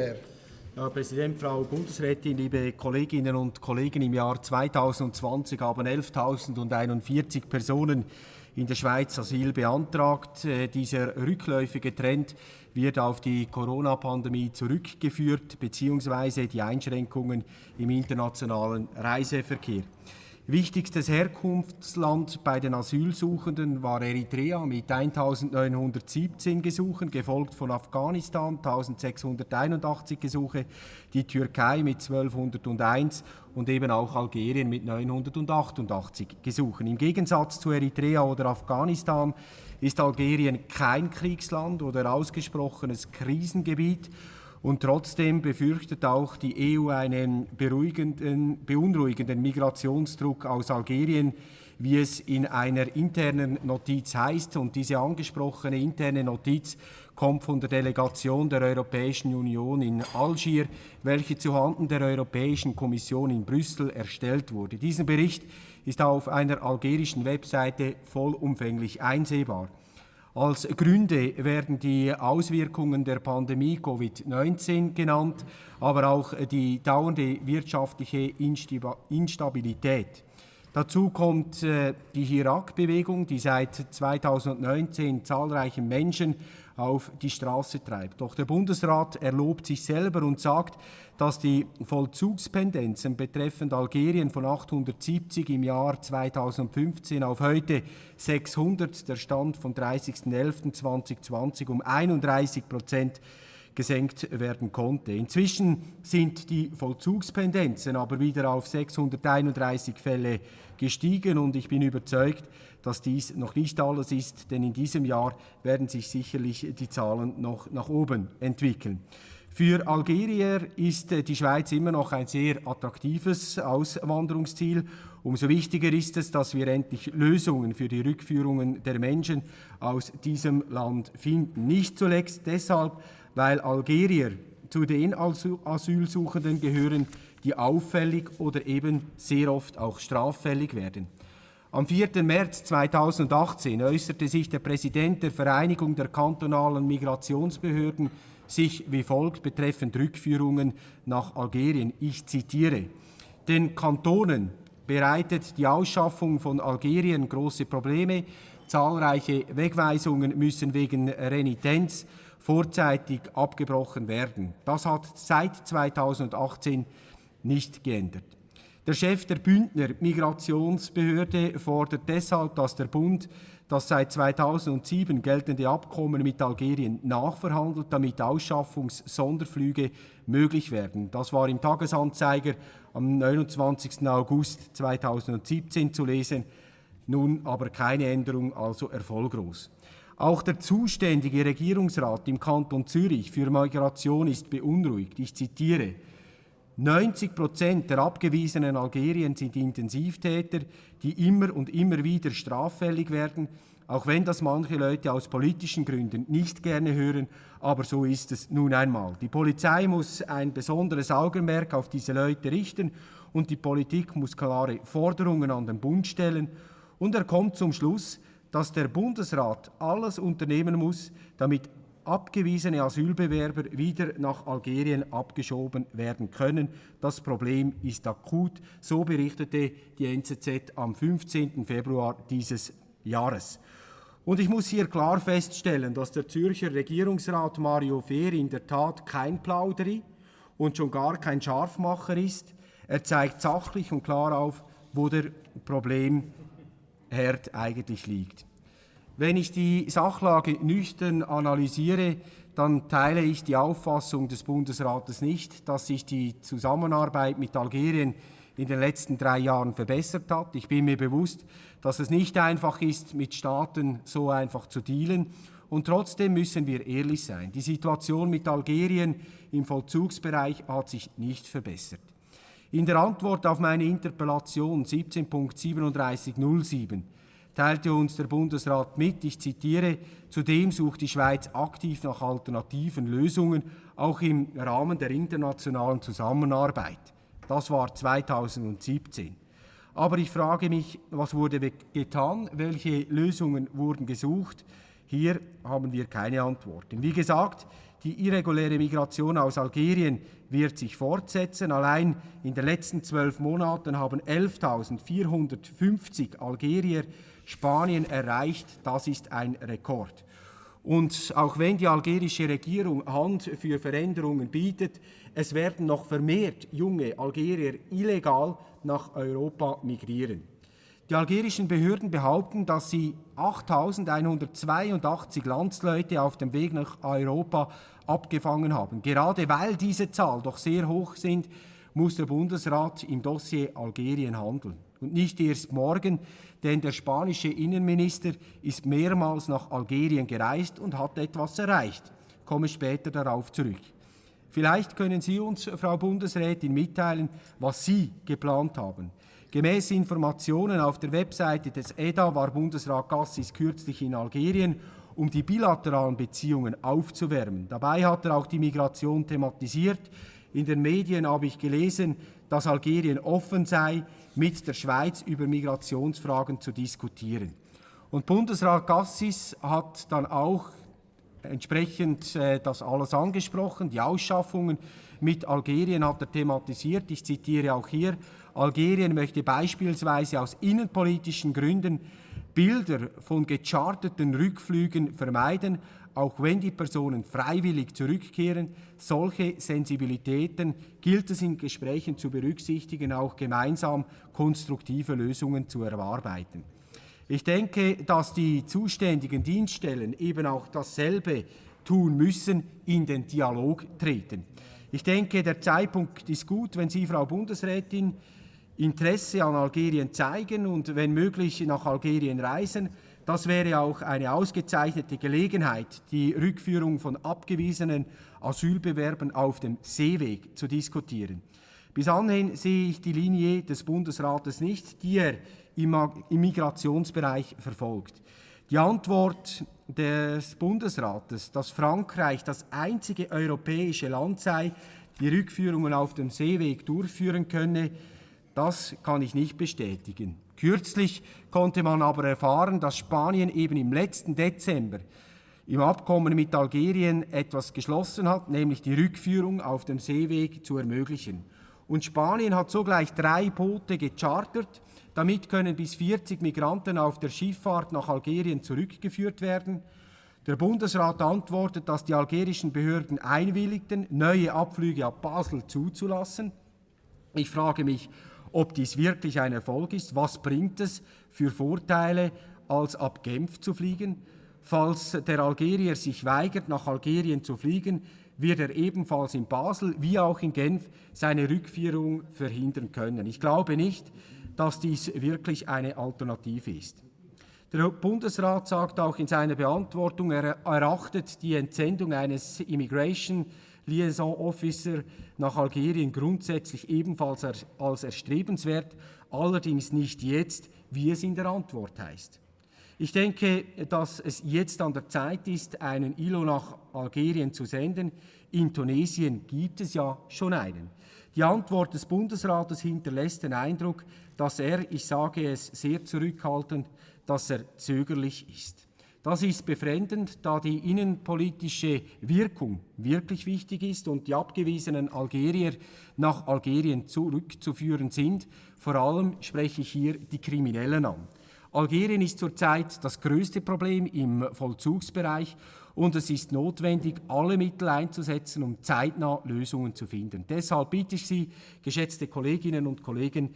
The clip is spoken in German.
Herr Präsident, Frau Bundesrätin, liebe Kolleginnen und Kollegen, im Jahr 2020 haben 11.041 Personen in der Schweiz Asyl beantragt. Äh, dieser rückläufige Trend wird auf die Corona-Pandemie zurückgeführt bzw. die Einschränkungen im internationalen Reiseverkehr. Wichtigstes Herkunftsland bei den Asylsuchenden war Eritrea mit 1917 Gesuchen, gefolgt von Afghanistan 1681 Gesuche, die Türkei mit 1201 und eben auch Algerien mit 988 Gesuchen. Im Gegensatz zu Eritrea oder Afghanistan ist Algerien kein Kriegsland oder ausgesprochenes Krisengebiet und trotzdem befürchtet auch die EU einen beunruhigenden Migrationsdruck aus Algerien, wie es in einer internen Notiz heißt. Und diese angesprochene interne Notiz kommt von der Delegation der Europäischen Union in Algier, welche zuhanden der Europäischen Kommission in Brüssel erstellt wurde. Dieser Bericht ist auf einer algerischen Webseite vollumfänglich einsehbar. Als Gründe werden die Auswirkungen der Pandemie Covid-19 genannt, aber auch die dauernde wirtschaftliche Instabilität. Dazu kommt äh, die Irak-Bewegung, die seit 2019 zahlreiche Menschen auf die Straße treibt. Doch der Bundesrat erlobt sich selber und sagt, dass die Vollzugspendenzen betreffend Algerien von 870 im Jahr 2015 auf heute 600, der Stand vom 30.11.2020, um 31 Prozent gesenkt werden konnte. Inzwischen sind die Vollzugspendenzen aber wieder auf 631 Fälle gestiegen und ich bin überzeugt, dass dies noch nicht alles ist, denn in diesem Jahr werden sich sicherlich die Zahlen noch nach oben entwickeln. Für Algerier ist äh, die Schweiz immer noch ein sehr attraktives Auswanderungsziel. Umso wichtiger ist es, dass wir endlich Lösungen für die Rückführungen der Menschen aus diesem Land finden. Nicht zuletzt deshalb, weil Algerier zu den Asylsuchenden gehören, die auffällig oder eben sehr oft auch straffällig werden. Am 4. März 2018 äußerte sich der Präsident der Vereinigung der kantonalen Migrationsbehörden sich wie folgt betreffend Rückführungen nach Algerien. Ich zitiere. Den Kantonen bereitet die Ausschaffung von Algerien große Probleme. Zahlreiche Wegweisungen müssen wegen Renitenz vorzeitig abgebrochen werden. Das hat seit 2018 nicht geändert. Der Chef der Bündner Migrationsbehörde fordert deshalb, dass der Bund das seit 2007 geltende Abkommen mit Algerien nachverhandelt, damit Ausschaffungssonderflüge möglich werden. Das war im Tagesanzeiger am 29. August 2017 zu lesen, nun aber keine Änderung, also erfolglos. Auch der zuständige Regierungsrat im Kanton Zürich für Migration ist beunruhigt. Ich zitiere, 90 Prozent der abgewiesenen Algerien sind Intensivtäter, die immer und immer wieder straffällig werden, auch wenn das manche Leute aus politischen Gründen nicht gerne hören, aber so ist es nun einmal. Die Polizei muss ein besonderes Augenmerk auf diese Leute richten und die Politik muss klare Forderungen an den Bund stellen. Und er kommt zum Schluss, dass der Bundesrat alles unternehmen muss, damit abgewiesene Asylbewerber wieder nach Algerien abgeschoben werden können. Das Problem ist akut, so berichtete die NZZ am 15. Februar dieses Jahres. Und ich muss hier klar feststellen, dass der Zürcher Regierungsrat Mario Fehr in der Tat kein Plauderi und schon gar kein Scharfmacher ist. Er zeigt sachlich und klar auf, wo der Problemherd eigentlich liegt. Wenn ich die Sachlage nüchtern analysiere, dann teile ich die Auffassung des Bundesrates nicht, dass sich die Zusammenarbeit mit Algerien in den letzten drei Jahren verbessert hat. Ich bin mir bewusst, dass es nicht einfach ist, mit Staaten so einfach zu dealen. Und trotzdem müssen wir ehrlich sein. Die Situation mit Algerien im Vollzugsbereich hat sich nicht verbessert. In der Antwort auf meine Interpellation 17.3707 teilte uns der Bundesrat mit, ich zitiere, zudem sucht die Schweiz aktiv nach alternativen Lösungen, auch im Rahmen der internationalen Zusammenarbeit. Das war 2017. Aber ich frage mich, was wurde getan, welche Lösungen wurden gesucht? Hier haben wir keine Antworten. Wie gesagt, die irreguläre Migration aus Algerien wird sich fortsetzen. Allein in den letzten zwölf Monaten haben 11.450 Algerier Spanien erreicht. Das ist ein Rekord. Und auch wenn die algerische Regierung Hand für Veränderungen bietet, es werden noch vermehrt junge Algerier illegal nach Europa migrieren. Die algerischen Behörden behaupten, dass sie 8.182 Landsleute auf dem Weg nach Europa abgefangen haben. Gerade weil diese Zahl doch sehr hoch sind, muss der Bundesrat im Dossier Algerien handeln. Und nicht erst morgen, denn der spanische Innenminister ist mehrmals nach Algerien gereist und hat etwas erreicht. Ich komme später darauf zurück. Vielleicht können Sie uns, Frau Bundesrätin, mitteilen, was Sie geplant haben. Gemäß Informationen auf der Webseite des EDA war Bundesrat Gassis kürzlich in Algerien, um die bilateralen Beziehungen aufzuwärmen. Dabei hat er auch die Migration thematisiert. In den Medien habe ich gelesen, dass Algerien offen sei, mit der Schweiz über Migrationsfragen zu diskutieren. Und Bundesrat Gassis hat dann auch entsprechend äh, das alles angesprochen, die Ausschaffungen mit Algerien hat er thematisiert. Ich zitiere auch hier, Algerien möchte beispielsweise aus innenpolitischen Gründen Bilder von gecharterten Rückflügen vermeiden, auch wenn die Personen freiwillig zurückkehren. Solche Sensibilitäten gilt es in Gesprächen zu berücksichtigen, auch gemeinsam konstruktive Lösungen zu erarbeiten. Ich denke, dass die zuständigen Dienststellen eben auch dasselbe tun müssen, in den Dialog treten. Ich denke, der Zeitpunkt ist gut, wenn Sie, Frau Bundesrätin, Interesse an Algerien zeigen und wenn möglich nach Algerien reisen. Das wäre auch eine ausgezeichnete Gelegenheit, die Rückführung von abgewiesenen Asylbewerbern auf dem Seeweg zu diskutieren. Bis anhin sehe ich die Linie des Bundesrates nicht, die er im Migrationsbereich verfolgt. Die Antwort des Bundesrates, dass Frankreich das einzige europäische Land sei, die Rückführungen auf dem Seeweg durchführen könne, das kann ich nicht bestätigen. Kürzlich konnte man aber erfahren, dass Spanien eben im letzten Dezember im Abkommen mit Algerien etwas geschlossen hat, nämlich die Rückführung auf dem Seeweg zu ermöglichen. Und Spanien hat sogleich drei Boote gechartert. Damit können bis 40 Migranten auf der Schifffahrt nach Algerien zurückgeführt werden. Der Bundesrat antwortet, dass die algerischen Behörden einwilligten, neue Abflüge ab Basel zuzulassen. Ich frage mich, ob dies wirklich ein Erfolg ist. Was bringt es für Vorteile, als ab Genf zu fliegen? Falls der Algerier sich weigert, nach Algerien zu fliegen, wird er ebenfalls in Basel wie auch in Genf seine Rückführung verhindern können. Ich glaube nicht, dass dies wirklich eine Alternative ist. Der Bundesrat sagt auch in seiner Beantwortung, er erachtet die Entsendung eines Immigration Liaison Officer nach Algerien grundsätzlich ebenfalls als erstrebenswert, allerdings nicht jetzt, wie es in der Antwort heißt. Ich denke, dass es jetzt an der Zeit ist, einen ILO nach Algerien zu senden. In Tunesien gibt es ja schon einen. Die Antwort des Bundesrates hinterlässt den Eindruck, dass er, ich sage es sehr zurückhaltend, dass er zögerlich ist. Das ist befremdend, da die innenpolitische Wirkung wirklich wichtig ist und die abgewiesenen Algerier nach Algerien zurückzuführen sind. Vor allem spreche ich hier die Kriminellen an. Algerien ist zurzeit das größte Problem im Vollzugsbereich und es ist notwendig, alle Mittel einzusetzen, um zeitnah Lösungen zu finden. Deshalb bitte ich Sie, geschätzte Kolleginnen und Kollegen,